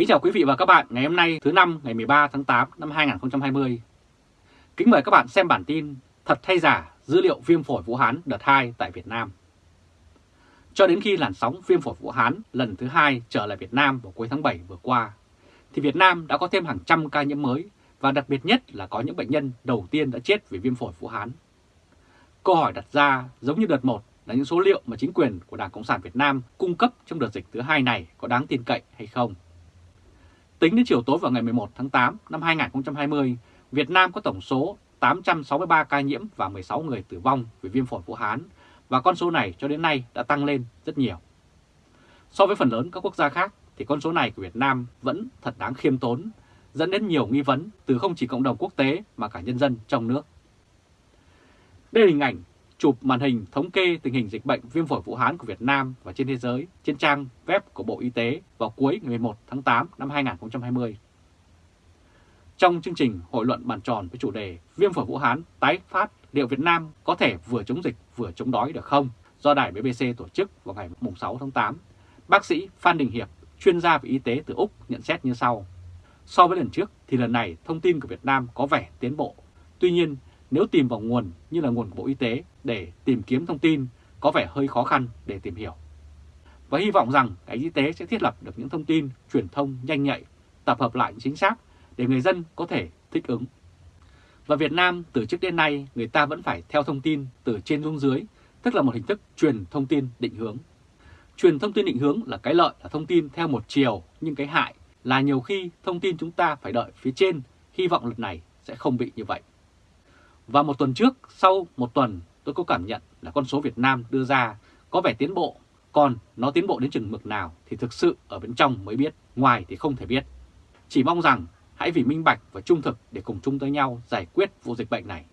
Kính chào quý vị và các bạn ngày hôm nay thứ năm ngày 13 tháng 8 năm 2020. Kính mời các bạn xem bản tin Thật hay giả dữ liệu viêm phổi Vũ Hán đợt 2 tại Việt Nam. Cho đến khi làn sóng viêm phổi Vũ Hán lần thứ hai trở lại Việt Nam vào cuối tháng 7 vừa qua, thì Việt Nam đã có thêm hàng trăm ca nhiễm mới và đặc biệt nhất là có những bệnh nhân đầu tiên đã chết vì viêm phổi Vũ Hán. Câu hỏi đặt ra giống như đợt 1 là những số liệu mà chính quyền của Đảng Cộng sản Việt Nam cung cấp trong đợt dịch thứ hai này có đáng tin cậy hay không. Tính đến chiều tối vào ngày 11 tháng 8 năm 2020, Việt Nam có tổng số 863 ca nhiễm và 16 người tử vong vì viêm phổi Vũ Hán và con số này cho đến nay đã tăng lên rất nhiều. So với phần lớn các quốc gia khác thì con số này của Việt Nam vẫn thật đáng khiêm tốn, dẫn đến nhiều nghi vấn từ không chỉ cộng đồng quốc tế mà cả nhân dân trong nước. Đây là hình ảnh chụp màn hình thống kê tình hình dịch bệnh viêm phổi Vũ Hán của Việt Nam và trên thế giới trên trang web của Bộ Y tế vào cuối ngày 11 tháng 8 năm 2020. Trong chương trình hội luận bàn tròn với chủ đề Viêm phổi Vũ Hán tái phát liệu Việt Nam có thể vừa chống dịch vừa chống đói được không do đài BBC tổ chức vào ngày 6 tháng 8, bác sĩ Phan Đình Hiệp, chuyên gia về y tế từ Úc nhận xét như sau. So với lần trước thì lần này thông tin của Việt Nam có vẻ tiến bộ. Tuy nhiên, nếu tìm vào nguồn như là nguồn của Bộ Y tế để tìm kiếm thông tin có vẻ hơi khó khăn để tìm hiểu. Và hy vọng rằng ngành y tế sẽ thiết lập được những thông tin truyền thông nhanh nhạy, tập hợp lại chính xác để người dân có thể thích ứng. Và Việt Nam từ trước đến nay người ta vẫn phải theo thông tin từ trên xuống dưới, tức là một hình thức truyền thông tin định hướng. Truyền thông tin định hướng là cái lợi là thông tin theo một chiều, nhưng cái hại là nhiều khi thông tin chúng ta phải đợi phía trên, hy vọng lần này sẽ không bị như vậy. Và một tuần trước, sau một tuần tôi có cảm nhận là con số Việt Nam đưa ra có vẻ tiến bộ, còn nó tiến bộ đến chừng mực nào thì thực sự ở bên trong mới biết, ngoài thì không thể biết. Chỉ mong rằng hãy vì minh bạch và trung thực để cùng chung tới nhau giải quyết vụ dịch bệnh này.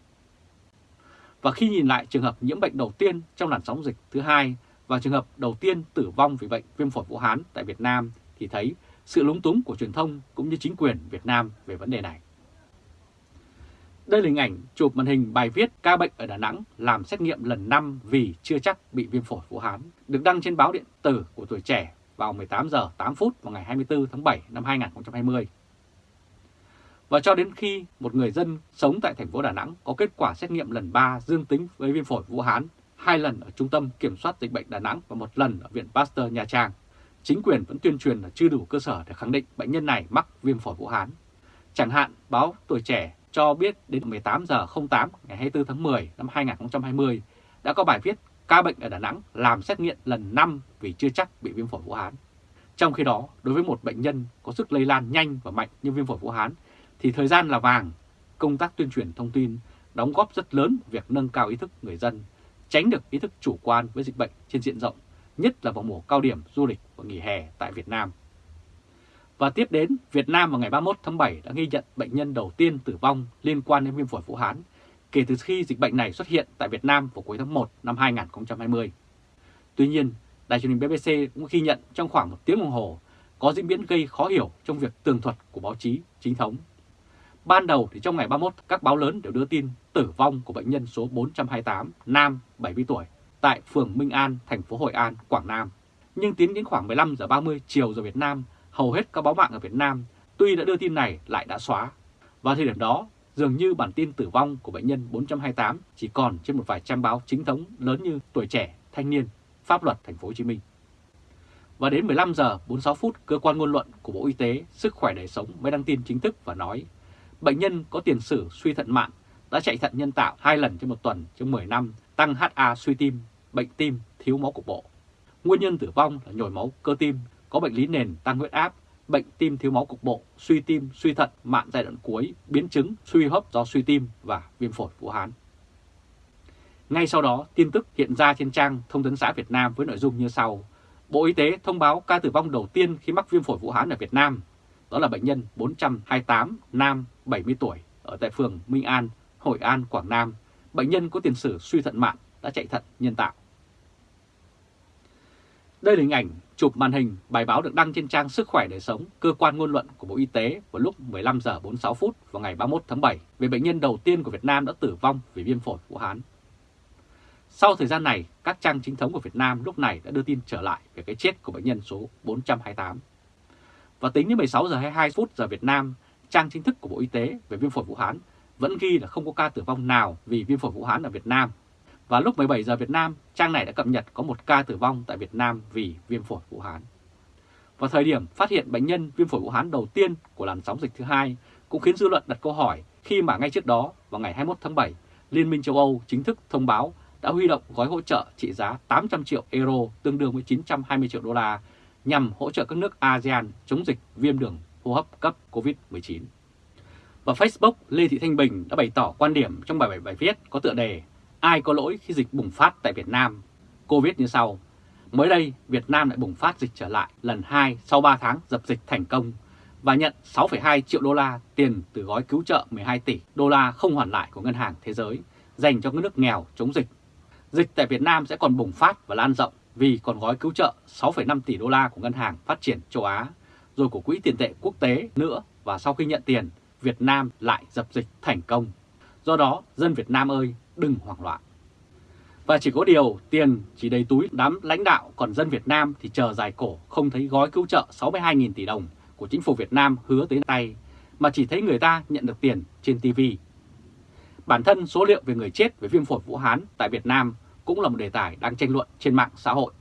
Và khi nhìn lại trường hợp nhiễm bệnh đầu tiên trong làn sóng dịch thứ hai và trường hợp đầu tiên tử vong vì bệnh viêm phổi Vũ Hán tại Việt Nam thì thấy sự lúng túng của truyền thông cũng như chính quyền Việt Nam về vấn đề này. Đây là hình ảnh chụp màn hình bài viết ca bệnh ở Đà Nẵng làm xét nghiệm lần 5 vì chưa chắc bị viêm phổi Vũ Hán, được đăng trên báo điện tử của tuổi trẻ vào 18 giờ 8 phút vào ngày 24 tháng 7 năm 2020. Và cho đến khi một người dân sống tại thành phố Đà Nẵng có kết quả xét nghiệm lần 3 dương tính với viêm phổi Vũ Hán, hai lần ở Trung tâm Kiểm soát Dịch bệnh Đà Nẵng và một lần ở Viện Pasteur Nha Trang, chính quyền vẫn tuyên truyền là chưa đủ cơ sở để khẳng định bệnh nhân này mắc viêm phổi Vũ Hán. Chẳng hạn báo Tuổi Trẻ cho biết đến 18 giờ 08 ngày 24 tháng 10 năm 2020 đã có bài viết ca bệnh ở Đà Nẵng làm xét nghiệm lần 5 vì chưa chắc bị viêm phổi Vũ Hán. Trong khi đó, đối với một bệnh nhân có sức lây lan nhanh và mạnh như viêm phổi Vũ Hán thì thời gian là vàng. Công tác tuyên truyền thông tin đóng góp rất lớn việc nâng cao ý thức người dân, tránh được ý thức chủ quan với dịch bệnh trên diện rộng, nhất là vào mùa cao điểm du lịch và nghỉ hè tại Việt Nam. Và tiếp đến, Việt Nam vào ngày 31 tháng 7 đã ghi nhận bệnh nhân đầu tiên tử vong liên quan đến viêm phổi Vũ Hán kể từ khi dịch bệnh này xuất hiện tại Việt Nam vào cuối tháng 1 năm 2020. Tuy nhiên, đài truyền hình BBC cũng ghi nhận trong khoảng một tiếng đồng hồ có diễn biến gây khó hiểu trong việc tường thuật của báo chí chính thống. Ban đầu thì trong ngày 31, các báo lớn đều đưa tin tử vong của bệnh nhân số 428, nam, 70 tuổi, tại phường Minh An, thành phố Hội An, Quảng Nam. Nhưng tiến đến khoảng 15 giờ 30 chiều giờ Việt Nam, hầu hết các báo mạng ở Việt Nam tuy đã đưa tin này lại đã xóa. và thời điểm đó, dường như bản tin tử vong của bệnh nhân 428 chỉ còn trên một vài trang báo chính thống lớn như Tuổi Trẻ, Thanh niên, Pháp luật Thành phố Hồ Chí Minh. Và đến 15 giờ 46 phút, cơ quan ngôn luận của Bộ Y tế Sức khỏe đời sống mới đăng tin chính thức và nói bệnh nhân có tiền sử suy thận mạng, đã chạy thận nhân tạo hai lần trong một tuần trong 10 năm, tăng HA suy tim, bệnh tim, thiếu máu cục bộ. Nguyên nhân tử vong là nhồi máu cơ tim, có bệnh lý nền tăng huyết áp, bệnh tim thiếu máu cục bộ, suy tim, suy thận, mạng giai đoạn cuối, biến chứng, suy hấp do suy tim và viêm phổi Vũ Hán. Ngay sau đó, tin tức hiện ra trên trang Thông tấn xã Việt Nam với nội dung như sau. Bộ Y tế thông báo ca tử vong đầu tiên khi mắc viêm phổi Vũ Hán ở Việt Nam. Đó là bệnh nhân 428, nam, 70 tuổi, ở tại phường Minh An, Hội An, Quảng Nam. Bệnh nhân có tiền sử suy thận mạng, đã chạy thận nhân tạo. Đây là hình ảnh chụp màn hình bài báo được đăng trên trang Sức khỏe đời sống, cơ quan ngôn luận của Bộ Y tế vào lúc 15 giờ 46 phút vào ngày 31 tháng 7 về bệnh nhân đầu tiên của Việt Nam đã tử vong vì viêm phổi Vũ Hán. Sau thời gian này, các trang chính thống của Việt Nam lúc này đã đưa tin trở lại về cái chết của bệnh nhân số 428. Và tính đến 16 giờ 22 phút giờ Việt Nam, trang chính thức của Bộ Y tế về viêm phổi Vũ Hán vẫn ghi là không có ca tử vong nào vì viêm phổi Vũ Hán ở Việt Nam. Và lúc 17 giờ Việt Nam, trang này đã cập nhật có một ca tử vong tại Việt Nam vì viêm phổi Vũ Hán. Vào thời điểm phát hiện bệnh nhân viêm phổi Vũ Hán đầu tiên của làn sóng dịch thứ hai cũng khiến dư luận đặt câu hỏi khi mà ngay trước đó vào ngày 21 tháng 7, Liên minh châu Âu chính thức thông báo đã huy động gói hỗ trợ trị giá 800 triệu euro tương đương với 920 triệu đô la nhằm hỗ trợ các nước ASEAN chống dịch viêm đường hô hấp cấp COVID-19. Và Facebook, Lê Thị Thanh Bình đã bày tỏ quan điểm trong bài, bài, bài viết có tựa đề Ai có lỗi khi dịch bùng phát tại Việt Nam? Cô viết như sau. Mới đây, Việt Nam lại bùng phát dịch trở lại lần 2 sau 3 tháng dập dịch thành công và nhận 6,2 triệu đô la tiền từ gói cứu trợ 12 tỷ đô la không hoàn lại của Ngân hàng Thế giới dành cho các nước nghèo chống dịch. Dịch tại Việt Nam sẽ còn bùng phát và lan rộng vì còn gói cứu trợ 6,5 tỷ đô la của Ngân hàng Phát triển châu Á, rồi của Quỹ tiền tệ quốc tế nữa và sau khi nhận tiền, Việt Nam lại dập dịch thành công. Do đó, dân Việt Nam ơi, đừng hoảng loạn. Và chỉ có điều tiền chỉ đầy túi đám lãnh đạo, còn dân Việt Nam thì chờ dài cổ không thấy gói cứu trợ 62.000 tỷ đồng của chính phủ Việt Nam hứa tới tay, mà chỉ thấy người ta nhận được tiền trên TV. Bản thân số liệu về người chết với viêm phổi Vũ Hán tại Việt Nam cũng là một đề tài đang tranh luận trên mạng xã hội.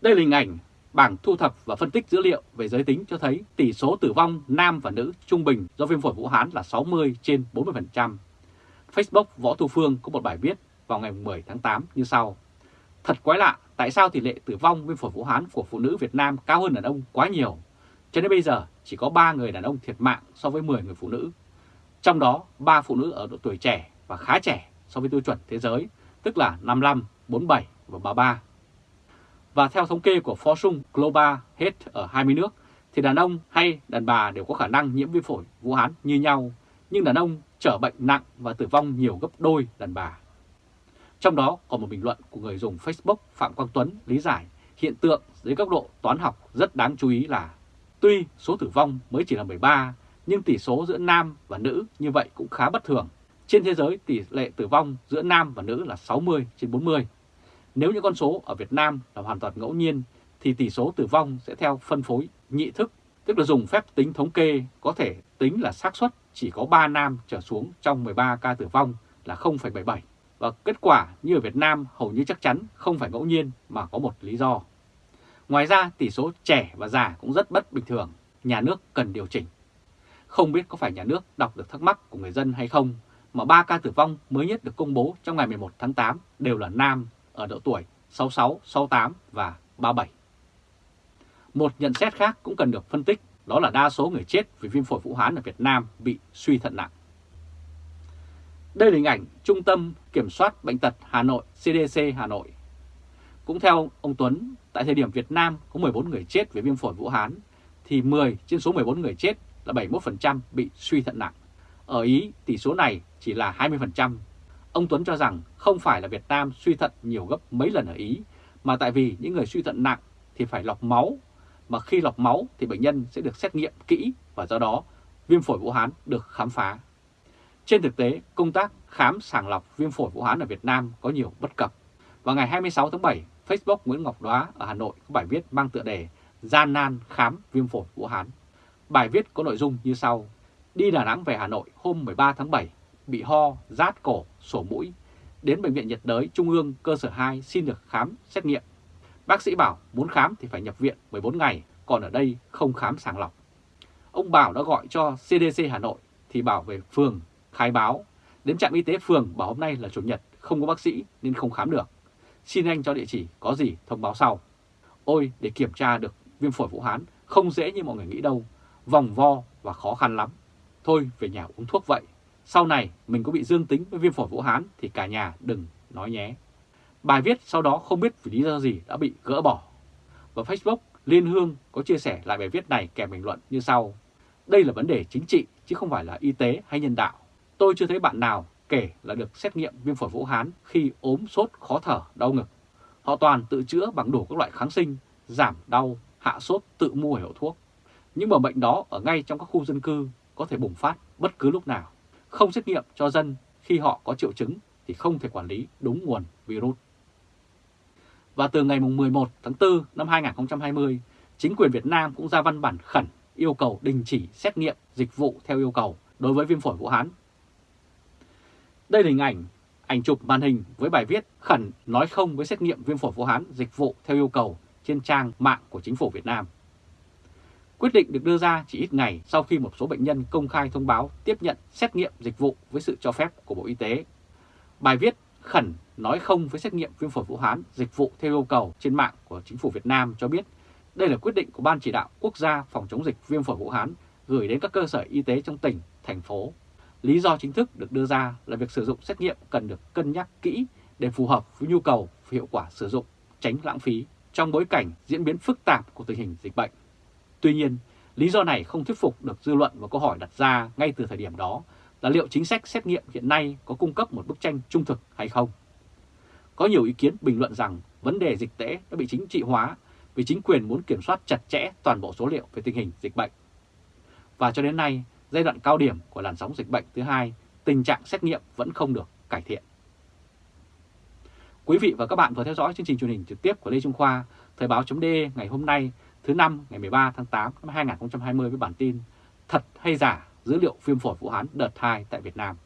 Đây là hình ảnh bảng thu thập và phân tích dữ liệu về giới tính cho thấy tỷ số tử vong nam và nữ trung bình do viêm phổi Vũ Hán là 60 trên 40%. Facebook Võ Thu Phương có một bài viết vào ngày 10 tháng 8 như sau. Thật quái lạ, tại sao tỷ lệ tử vong viêm phổi Vũ Hán của phụ nữ Việt Nam cao hơn đàn ông quá nhiều? Cho đến bây giờ chỉ có 3 người đàn ông thiệt mạng so với 10 người phụ nữ. Trong đó 3 phụ nữ ở độ tuổi trẻ và khá trẻ so với tiêu chuẩn thế giới, tức là 55, 47 và 33. Và theo thống kê của Forsung Global hết ở 20 nước, thì đàn ông hay đàn bà đều có khả năng nhiễm viêm phổi Vũ Hán như nhau, nhưng đàn ông trở bệnh nặng và tử vong nhiều gấp đôi đàn bà. Trong đó có một bình luận của người dùng Facebook Phạm Quang Tuấn lý giải hiện tượng dưới góc độ toán học rất đáng chú ý là tuy số tử vong mới chỉ là 13, nhưng tỷ số giữa nam và nữ như vậy cũng khá bất thường. Trên thế giới tỷ lệ tử vong giữa nam và nữ là 60 trên 40. Nếu những con số ở Việt Nam là hoàn toàn ngẫu nhiên thì tỷ số tử vong sẽ theo phân phối nhị thức, tức là dùng phép tính thống kê có thể tính là xác suất chỉ có 3 nam trở xuống trong 13 ca tử vong là 0,77. Và kết quả như ở Việt Nam hầu như chắc chắn không phải ngẫu nhiên mà có một lý do. Ngoài ra tỷ số trẻ và già cũng rất bất bình thường, nhà nước cần điều chỉnh. Không biết có phải nhà nước đọc được thắc mắc của người dân hay không mà ba ca tử vong mới nhất được công bố trong ngày 11 tháng 8 đều là nam ở độ tuổi 66, 68 và 37. Một nhận xét khác cũng cần được phân tích đó là đa số người chết vì viêm phổi Vũ Hán ở Việt Nam bị suy thận nặng. Đây là hình ảnh Trung tâm Kiểm soát Bệnh tật Hà Nội CDC Hà Nội. Cũng theo ông Tuấn, tại thời điểm Việt Nam có 14 người chết vì viêm phổi Vũ Hán, thì 10 trên số 14 người chết là 71% bị suy thận nặng. Ở Ý, tỷ số này chỉ là 20%. Ông Tuấn cho rằng không phải là Việt Nam suy thận nhiều gấp mấy lần ở Ý, mà tại vì những người suy thận nặng thì phải lọc máu, mà khi lọc máu thì bệnh nhân sẽ được xét nghiệm kỹ và do đó viêm phổi Vũ Hán được khám phá. Trên thực tế, công tác khám sàng lọc viêm phổi Vũ Hán ở Việt Nam có nhiều bất cập. Vào ngày 26 tháng 7, Facebook Nguyễn Ngọc Đoá ở Hà Nội có bài viết mang tựa đề Gian nan khám viêm phổi Vũ Hán. Bài viết có nội dung như sau. Đi Đà Nẵng về Hà Nội hôm 13 tháng 7, bị ho, rát cổ, sổ mũi. Đến Bệnh viện nhiệt đới Trung ương cơ sở 2 xin được khám xét nghiệm. Bác sĩ bảo muốn khám thì phải nhập viện 14 ngày, còn ở đây không khám sàng lọc. Ông Bảo đã gọi cho CDC Hà Nội thì bảo về phường khai báo. Đến trạm y tế phường bảo hôm nay là Chủ nhật, không có bác sĩ nên không khám được. Xin anh cho địa chỉ có gì thông báo sau. Ôi, để kiểm tra được viêm phổi Vũ Hán không dễ như mọi người nghĩ đâu, vòng vo và khó khăn lắm. Thôi về nhà uống thuốc vậy, sau này mình có bị dương tính với viêm phổi Vũ Hán thì cả nhà đừng nói nhé. Bài viết sau đó không biết vì lý do gì đã bị gỡ bỏ. Và Facebook Liên Hương có chia sẻ lại bài viết này kèm bình luận như sau. Đây là vấn đề chính trị chứ không phải là y tế hay nhân đạo. Tôi chưa thấy bạn nào kể là được xét nghiệm viêm phổi Vũ Hán khi ốm sốt khó thở đau ngực. Họ toàn tự chữa bằng đủ các loại kháng sinh, giảm đau, hạ sốt tự mua hiệu thuốc. Những mầm bệnh đó ở ngay trong các khu dân cư có thể bùng phát bất cứ lúc nào. Không xét nghiệm cho dân khi họ có triệu chứng thì không thể quản lý đúng nguồn virus. Và từ ngày 11 tháng 4 năm 2020, chính quyền Việt Nam cũng ra văn bản khẩn yêu cầu đình chỉ xét nghiệm dịch vụ theo yêu cầu đối với viêm phổi Vũ Hán. Đây là hình ảnh, ảnh chụp màn hình với bài viết khẩn nói không với xét nghiệm viêm phổi Vũ Hán dịch vụ theo yêu cầu trên trang mạng của chính phủ Việt Nam. Quyết định được đưa ra chỉ ít ngày sau khi một số bệnh nhân công khai thông báo tiếp nhận xét nghiệm dịch vụ với sự cho phép của Bộ Y tế. Bài viết khẩn nói không với xét nghiệm viêm phổi Vũ Hán dịch vụ theo yêu cầu trên mạng của chính phủ Việt Nam cho biết đây là quyết định của Ban chỉ đạo quốc gia phòng chống dịch viêm phổi Vũ Hán gửi đến các cơ sở y tế trong tỉnh, thành phố. Lý do chính thức được đưa ra là việc sử dụng xét nghiệm cần được cân nhắc kỹ để phù hợp với nhu cầu và hiệu quả sử dụng, tránh lãng phí trong bối cảnh diễn biến phức tạp của tình hình dịch bệnh. Tuy nhiên, lý do này không thuyết phục được dư luận và câu hỏi đặt ra ngay từ thời điểm đó là liệu chính sách xét nghiệm hiện nay có cung cấp một bức tranh trung thực hay không. Có nhiều ý kiến bình luận rằng vấn đề dịch tễ đã bị chính trị hóa vì chính quyền muốn kiểm soát chặt chẽ toàn bộ số liệu về tình hình dịch bệnh. Và cho đến nay, giai đoạn cao điểm của làn sóng dịch bệnh thứ hai, tình trạng xét nghiệm vẫn không được cải thiện. Quý vị và các bạn vừa theo dõi chương trình truyền hình trực tiếp của Lê Trung Khoa, Thời báo chấm ngày hôm nay thứ năm ngày 13 tháng 8 năm 2020 với bản tin Thật hay giả dữ liệu viêm phổi Vũ Hán đợt 2 tại Việt Nam.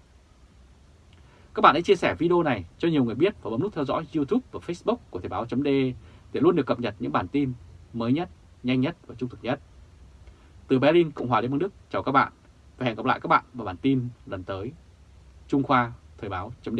Các bạn hãy chia sẻ video này cho nhiều người biết và bấm nút theo dõi YouTube và Facebook của Thời báo.de để luôn được cập nhật những bản tin mới nhất, nhanh nhất và trung thực nhất. Từ Berlin, Cộng hòa Liên bang Đức, chào các bạn và hẹn gặp lại các bạn vào bản tin lần tới. Trung Khoa, Thời báo chấm